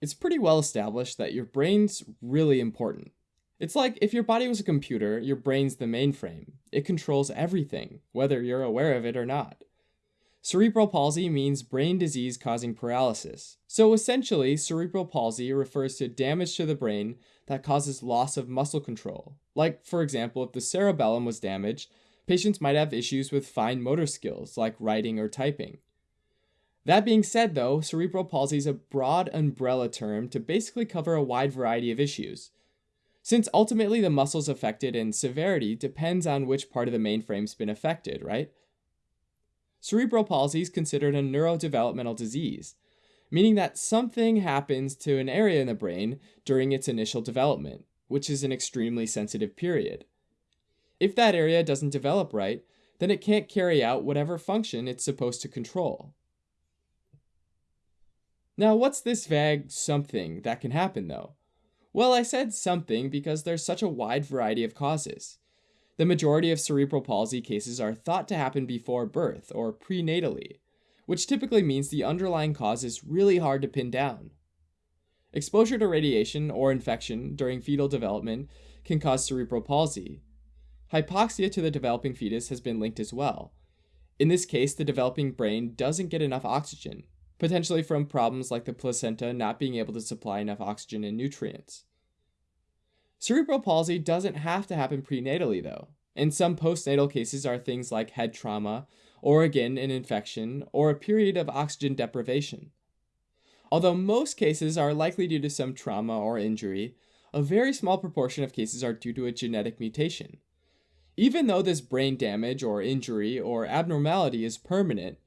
It's pretty well established that your brain's really important. It's like if your body was a computer, your brain's the mainframe. It controls everything, whether you're aware of it or not. Cerebral palsy means brain disease causing paralysis. So essentially, cerebral palsy refers to damage to the brain that causes loss of muscle control. Like, for example, if the cerebellum was damaged, patients might have issues with fine motor skills like writing or typing. That being said, though, cerebral palsy is a broad umbrella term to basically cover a wide variety of issues. Since ultimately the muscles affected and severity depends on which part of the mainframe's been affected, right? Cerebral palsy is considered a neurodevelopmental disease, meaning that something happens to an area in the brain during its initial development, which is an extremely sensitive period. If that area doesn't develop right, then it can't carry out whatever function it's supposed to control. Now, what's this vague something that can happen though? Well, I said something because there's such a wide variety of causes. The majority of cerebral palsy cases are thought to happen before birth or prenatally, which typically means the underlying cause is really hard to pin down. Exposure to radiation or infection during fetal development can cause cerebral palsy. Hypoxia to the developing fetus has been linked as well. In this case, the developing brain doesn't get enough oxygen, potentially from problems like the placenta not being able to supply enough oxygen and nutrients. Cerebral palsy doesn't have to happen prenatally, though, and some postnatal cases are things like head trauma, or again, an infection, or a period of oxygen deprivation. Although most cases are likely due to some trauma or injury, a very small proportion of cases are due to a genetic mutation. Even though this brain damage or injury or abnormality is permanent,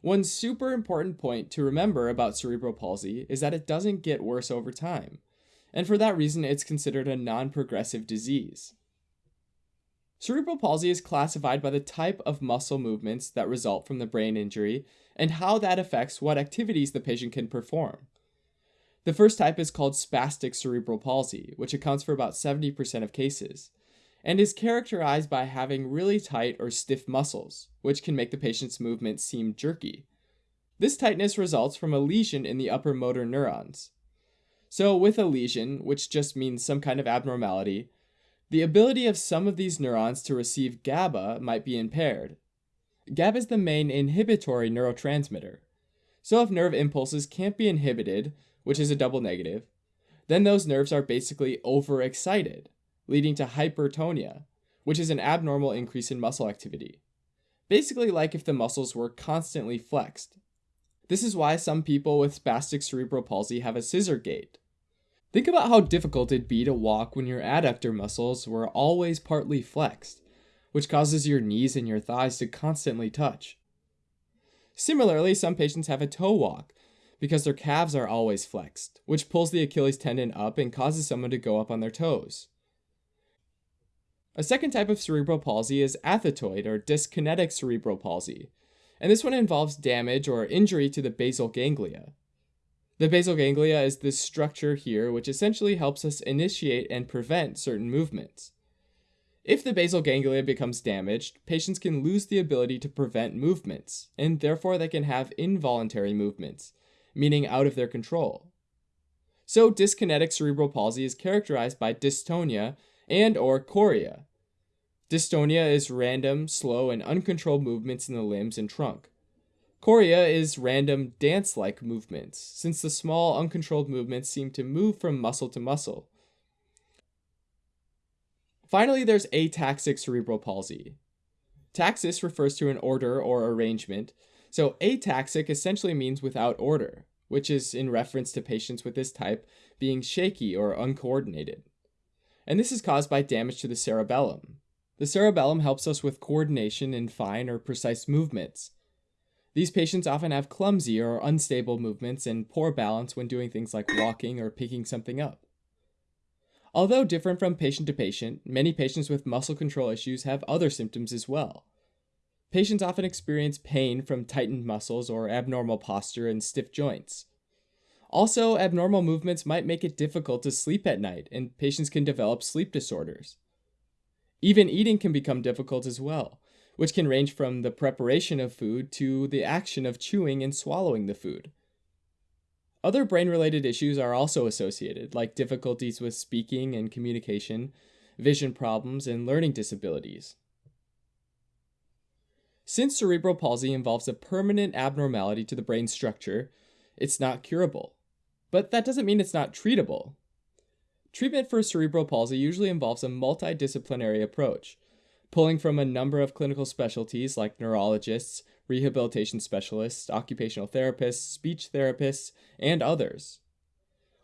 one super important point to remember about cerebral palsy is that it doesn't get worse over time, and for that reason, it's considered a non progressive disease. Cerebral palsy is classified by the type of muscle movements that result from the brain injury and how that affects what activities the patient can perform. The first type is called spastic cerebral palsy, which accounts for about 70% of cases and is characterized by having really tight or stiff muscles, which can make the patient's movements seem jerky. This tightness results from a lesion in the upper motor neurons. So, with a lesion, which just means some kind of abnormality, the ability of some of these neurons to receive GABA might be impaired. GABA is the main inhibitory neurotransmitter. So, if nerve impulses can't be inhibited, which is a double negative, then those nerves are basically overexcited leading to hypertonia, which is an abnormal increase in muscle activity. Basically, like if the muscles were constantly flexed. This is why some people with spastic cerebral palsy have a scissor gait. Think about how difficult it'd be to walk when your adductor muscles were always partly flexed, which causes your knees and your thighs to constantly touch. Similarly, some patients have a toe walk because their calves are always flexed, which pulls the Achilles tendon up and causes someone to go up on their toes. A second type of cerebral palsy is athetoid or dyskinetic cerebral palsy, and this one involves damage or injury to the basal ganglia. The basal ganglia is this structure here which essentially helps us initiate and prevent certain movements. If the basal ganglia becomes damaged, patients can lose the ability to prevent movements, and therefore they can have involuntary movements, meaning out of their control. So dyskinetic cerebral palsy is characterized by dystonia and or chorea. Dystonia is random, slow, and uncontrolled movements in the limbs and trunk. Chorea is random dance-like movements, since the small uncontrolled movements seem to move from muscle to muscle. Finally, there's ataxic cerebral palsy. Taxis refers to an order or arrangement, so ataxic essentially means without order, which is in reference to patients with this type being shaky or uncoordinated and this is caused by damage to the cerebellum. The cerebellum helps us with coordination in fine or precise movements. These patients often have clumsy or unstable movements and poor balance when doing things like walking or picking something up. Although different from patient to patient, many patients with muscle control issues have other symptoms as well. Patients often experience pain from tightened muscles or abnormal posture and stiff joints. Also, abnormal movements might make it difficult to sleep at night, and patients can develop sleep disorders. Even eating can become difficult as well, which can range from the preparation of food to the action of chewing and swallowing the food. Other brain related issues are also associated, like difficulties with speaking and communication, vision problems, and learning disabilities. Since cerebral palsy involves a permanent abnormality to the brain structure, it's not curable. But that doesn't mean it's not treatable. Treatment for cerebral palsy usually involves a multidisciplinary approach, pulling from a number of clinical specialties like neurologists, rehabilitation specialists, occupational therapists, speech therapists, and others.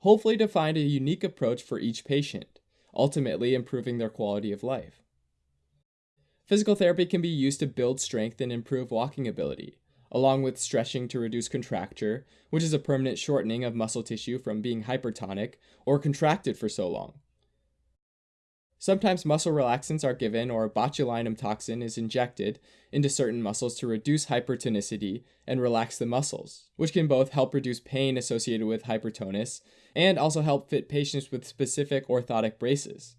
Hopefully, to find a unique approach for each patient, ultimately improving their quality of life. Physical therapy can be used to build strength and improve walking ability, along with stretching to reduce contracture, which is a permanent shortening of muscle tissue from being hypertonic or contracted for so long. Sometimes muscle relaxants are given or botulinum toxin is injected into certain muscles to reduce hypertonicity and relax the muscles, which can both help reduce pain associated with hypertonus and also help fit patients with specific orthotic braces.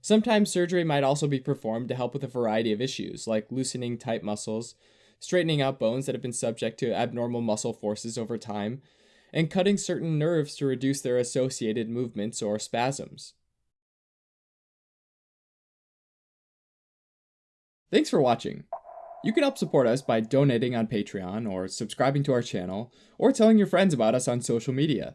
Sometimes surgery might also be performed to help with a variety of issues, like loosening tight muscles, straightening out bones that have been subject to abnormal muscle forces over time, and cutting certain nerves to reduce their associated movements or spasms. Thanks for watching. You can help support us by donating on Patreon or subscribing to our channel or telling your friends about us on social media.